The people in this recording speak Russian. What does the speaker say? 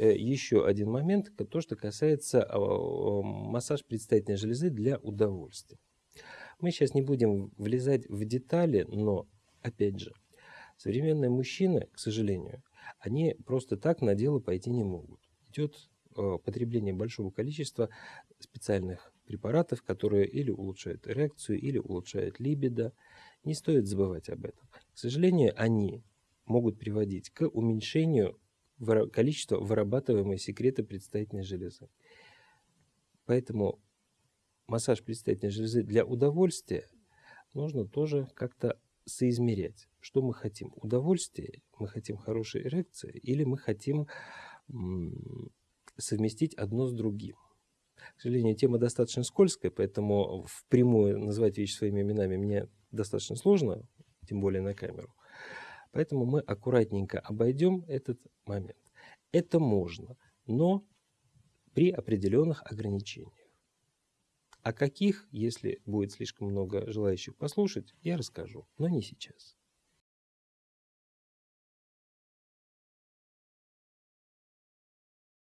э, еще один момент, то, что касается а, массаж предстательной железы для удовольствия. Мы сейчас не будем влезать в детали, но, опять же, современные мужчины, к сожалению, они просто так на дело пойти не могут. Идет э, потребление большого количества специальных препаратов, которые или улучшают эрекцию, или улучшают либидо. Не стоит забывать об этом. К сожалению, они могут приводить к уменьшению количества вырабатываемой секрета предстательной железы. Поэтому массаж предстательной железы для удовольствия нужно тоже как-то соизмерять. Что мы хотим? Удовольствие? Мы хотим хорошей эрекции? Или мы хотим совместить одно с другим? К сожалению, тема достаточно скользкая, поэтому впрямую назвать вещи своими именами мне достаточно сложно, тем более на камеру. Поэтому мы аккуратненько обойдем этот момент. Это можно, но при определенных ограничениях. О каких, если будет слишком много желающих послушать, я расскажу, но не сейчас.